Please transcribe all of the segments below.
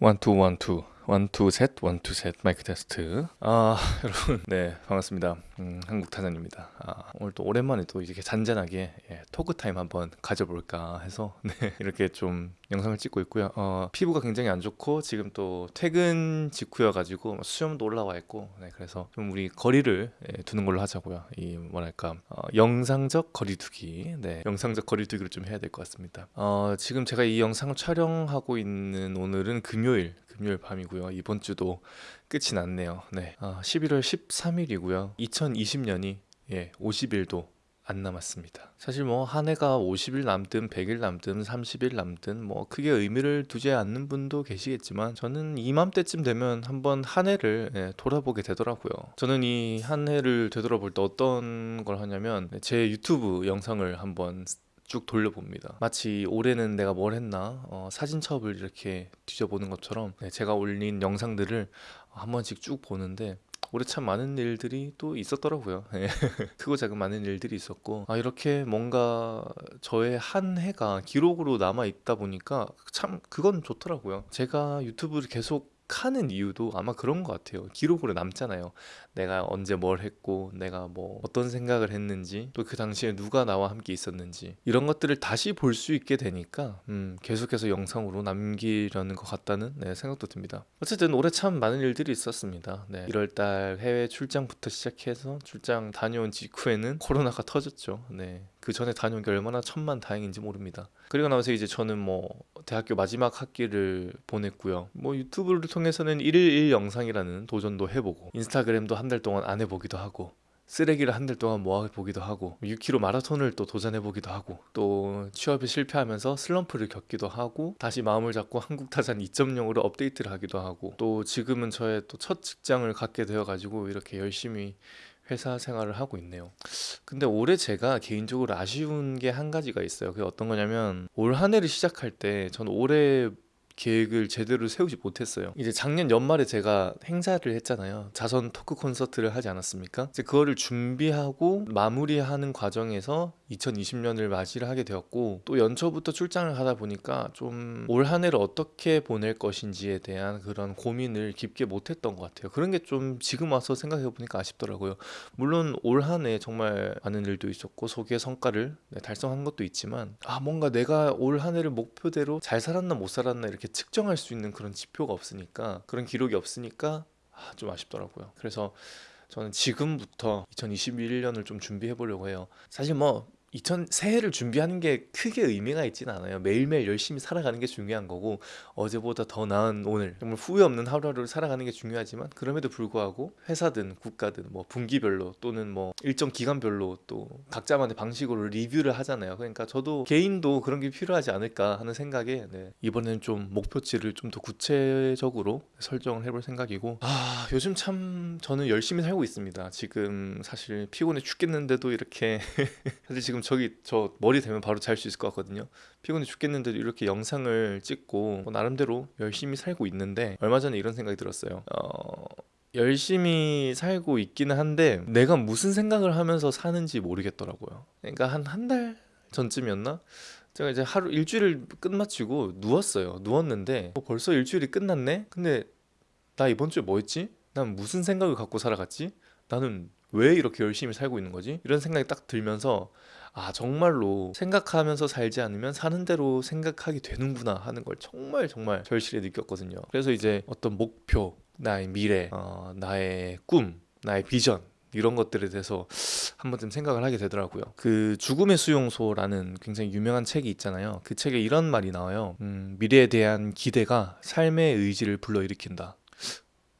원투 원투. 원투 셋 원투 셋. 마이크 테스트. 아 여러분. 네 반갑습니다. 음, 한국 타잔입니다. 아, 오늘 또 오랜만에 또 이렇게 잔잔하게 예, talk time 한번 가져볼까 해서 네 이렇게 좀 영상을 찍고 있고요 어, 피부가 굉장히 안 좋고 지금 또 퇴근 직후여 가지고 수염도 올라와 있고 네 그래서 좀 우리 거리를 예, 두는 걸로 하자고요 이 뭐랄까 어, 영상적 거리두기 네 영상적 거리두기를 좀 해야 될 것 같습니다 어, 지금 제가 이 영상을 촬영하고 있는 오늘은 금요일 금요일 밤이고요. 이번 주도 끝이 났네요. 네. 아, 11월 13일이고요. 2020년이 예, 50일도 안 남았습니다. 사실 뭐 한 해가 50일 남든 100일 남든 30일 남든 뭐 크게 의미를 두지 않는 분도 계시겠지만 저는 이맘때쯤 되면 한번 한 해를 예, 돌아보게 되더라고요. 저는 이 한 해를 되돌아볼 때 어떤 걸 하냐면 제 유튜브 영상을 한번 쭉 돌려봅니다. 마치 올해는 내가 뭘 했나 어, 사진첩을 이렇게 뒤져보는 것처럼 네, 제가 올린 영상들을 한 번씩 쭉 보는데 올해 참 많은 일들이 또 있었더라고요. 예. 크고 작은 많은 일들이 있었고 아 이렇게 뭔가 저의 한 해가 기록으로 남아 있다 보니까 참 그건 좋더라고요. 제가 유튜브를 계속 하는 이유도 아마 그런 것 같아요. 기록으로 남잖아요. 내가 언제 뭘 했고, 내가 뭐 어떤 생각을 했는지, 또 그 당시에 누가 나와 함께 있었는지 이런 것들을 다시 볼 수 있게 되니까 음, 계속해서 영상으로 남기려는 것 같다는 네, 생각도 듭니다. 어쨌든 올해 참 많은 일들이 있었습니다. 네, 1월달 해외 출장부터 시작해서 출장 다녀온 직후에는 코로나가 터졌죠. 네, 그 전에 다녀온 게 얼마나 천만 다행인지 모릅니다. 그리고 나서 이제 저는 뭐 대학교 마지막 학기를 보냈고요. 뭐 유튜브를 통해서는 1일 1 영상이라는 도전도 해보고 인스타그램도 한 달 동안 안 해보기도 하고 쓰레기를 한 달 동안 모아보기도 하고 6km 마라톤을 또 도전해보기도 하고 또 취업에 실패하면서 슬럼프를 겪기도 하고 다시 마음을 잡고 한국 타잔 2.0으로 업데이트를 하기도 하고 또 지금은 저의 또 첫 직장을 갖게 되어가지고 이렇게 열심히 회사 생활을 하고 있네요. 근데 올해 제가 개인적으로 아쉬운 게 한 가지가 있어요. 그게 어떤 거냐면 올 한 해를 시작할 때 저는 올해 계획을 제대로 세우지 못했어요. 이제 작년 연말에 제가 행사를 했잖아요. 자선 토크 콘서트를 하지 않았습니까? 이제 그거를 준비하고 마무리하는 과정에서 2020년을 맞이를 하게 되었고 또 연초부터 출장을 하다 보니까 좀 올 한 해를 어떻게 보낼 것인지에 대한 그런 고민을 깊게 못했던 것 같아요. 그런 게 좀 지금 와서 생각해 보니까 아쉽더라고요. 물론 올 한 해 정말 많은 일도 있었고 소기의 성과를 네, 달성한 것도 있지만 아 뭔가 내가 올 한 해를 목표대로 잘 살았나 못 살았나 이렇게 측정할 수 있는 그런 지표가 없으니까 그런 기록이 없으니까 아, 좀 아쉽더라고요. 그래서 저는 지금부터 2021년을 좀 준비해 보려고 해요. 사실 뭐 2000 새해를 준비하는 게 크게 의미가 있지는 않아요. 매일매일 열심히 살아가는 게 중요한 거고 어제보다 더 나은 오늘 정말 후회 없는 하루하루를 살아가는 게 중요하지만 그럼에도 불구하고 회사든 국가든 뭐 분기별로 또는 뭐 일정 기간별로 또 각자만의 방식으로 리뷰를 하잖아요. 그러니까 저도 개인도 그런 게 필요하지 않을까 하는 생각에 네, 이번에는 좀 목표치를 좀 더 구체적으로 설정을 해볼 생각이고 아 요즘 참 저는 열심히 살고 있습니다. 지금 사실 피곤해 죽겠는데도 이렇게 사실 지금 지금 저기 저 머리 대면 바로 잘 수 있을 것 같거든요. 피곤해 죽겠는데도 이렇게 영상을 찍고 뭐 나름대로 열심히 살고 있는데 얼마 전에 이런 생각이 들었어요. 어... 열심히 살고 있기는 한데 내가 무슨 생각을 하면서 사는지 모르겠더라고요. 그러니까 한 한 달 전쯤이었나? 제가 이제 하루 일주일을 끝마치고 누웠어요. 누웠는데 어, 벌써 일주일이 끝났네? 근데 나 이번 주에 뭐 했지? 난 무슨 생각을 갖고 살아갔지? 나는 왜 이렇게 열심히 살고 있는 거지? 이런 생각이 딱 들면서 아 정말로 생각하면서 살지 않으면 사는 대로 생각하게 되는구나 하는 걸 정말 정말 절실히 느꼈거든요. 그래서 이제 어떤 목표, 나의 미래, 어, 나의 꿈, 나의 비전 이런 것들에 대해서 한 번쯤 생각을 하게 되더라고요. 그 죽음의 수용소라는 굉장히 유명한 책이 있잖아요. 그 책에 이런 말이 나와요. 음, 미래에 대한 기대가 삶의 의지를 불러일으킨다.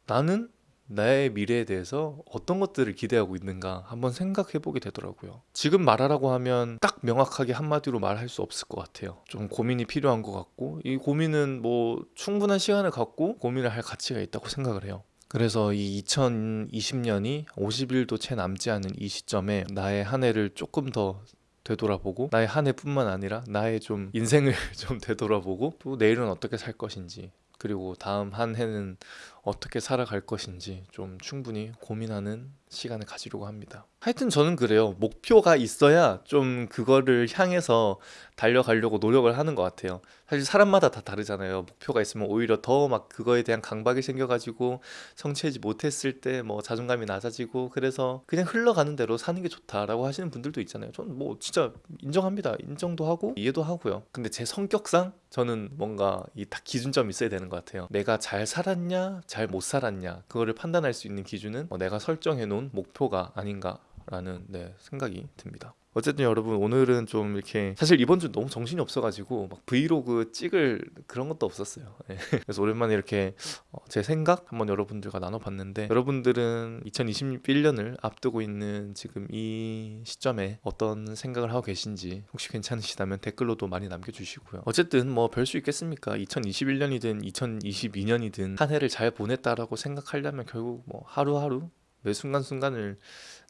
나는 나의 미래에 대해서 어떤 것들을 기대하고 있는가 한번 생각해 보게 되더라고요. 지금 말하라고 하면 딱 명확하게 한마디로 말할 수 없을 것 같아요. 좀 고민이 필요한 것 같고 이 고민은 뭐 충분한 시간을 갖고 고민을 할 가치가 있다고 생각을 해요. 그래서 이 2020년이 50일도 채 남지 않은 이 시점에 나의 한 해를 조금 더 되돌아보고 나의 한 해뿐만 아니라 나의 좀 인생을 좀 되돌아보고 또 내일은 어떻게 살 것인지 그리고 다음 한 해는 어떻게 살아갈 것인지 좀 충분히 고민하는 시간을 가지려고 합니다. 하여튼 저는 그래요. 목표가 있어야 좀 그거를 향해서 달려가려고 노력을 하는 것 같아요. 사실 사람마다 다 다르잖아요. 목표가 있으면 오히려 더 막 그거에 대한 강박이 생겨가지고 성취하지 못했을 때 뭐 자존감이 낮아지고 그래서 그냥 흘러가는 대로 사는 게 좋다라고 하시는 분들도 있잖아요. 저는 뭐 진짜 인정합니다. 인정도 하고 이해도 하고요. 근데 제 성격상 저는 뭔가 이 딱 기준점이 있어야 되는 것 같아요. 내가 잘 살았냐, 잘못 살았냐 그거를 판단할 수 있는 기준은 어, 내가 설정해 놓은 목표가 아닌가라는 네, 생각이 듭니다. 어쨌든 여러분 오늘은 좀 이렇게 사실 이번 주 너무 정신이 없어가지고 막 브이로그 찍을 그런 것도 없었어요. 예. 그래서 오랜만에 이렇게 어, 제 생각 한번 여러분들과 나눠봤는데 여러분들은 2021년을 앞두고 있는 지금 이 시점에 어떤 생각을 하고 계신지 혹시 괜찮으시다면 댓글로도 많이 남겨주시고요. 어쨌든 뭐 별 수 있겠습니까? 2021년이든 2022년이든 한 해를 잘 보냈다라고 생각하려면 결국 뭐 하루하루 매 순간순간을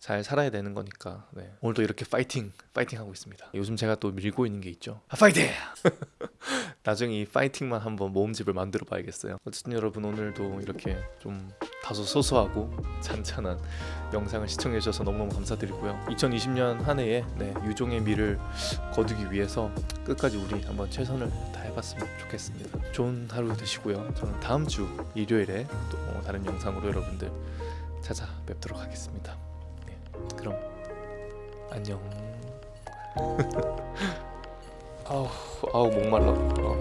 잘 살아야 되는 거니까 네. 오늘도 이렇게 파이팅 파이팅 하고 있습니다. 요즘 제가 또 밀고 있는 게 있죠. 아, 파이팅! 나중에 이 파이팅만 한번 모음집을 만들어 봐야겠어요. 어쨌든 여러분 오늘도 이렇게 좀 다소 소소하고 잔잔한 영상을 시청해 주셔서 너무너무 감사드리고요. 2020년 한 해에 네, 유종의 미를 거두기 위해서 끝까지 우리 한번 최선을 다해봤으면 좋겠습니다. 좋은 하루 되시고요. 저는 다음 주 일요일에 또 다른 영상으로 여러분들 찾아뵙도록 하겠습니다. 네, 그럼 안녕. 아우 아우 목말라. 어.